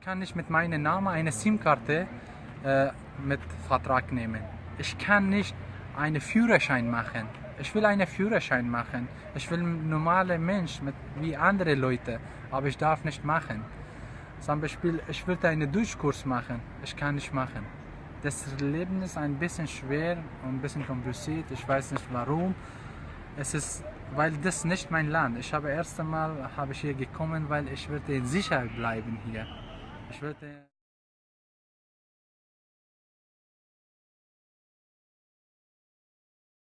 Ich kann nicht mit meinem Namen eine SIM-Karte äh, mit Vertrag nehmen. Ich kann nicht einen Führerschein machen. Ich will einen Führerschein machen. Ich will ein normaler Mensch mit, wie andere Leute, aber ich darf nicht machen. Zum Beispiel, ich würde einen Deutschkurs machen. Ich kann nicht machen. Das Leben ist ein bisschen schwer und ein bisschen kompliziert. Ich weiß nicht warum. Es ist, weil das nicht mein Land. Ich habe erst einmal habe ich hier gekommen, weil ich würde in Sicherheit bleiben hier. Ich würde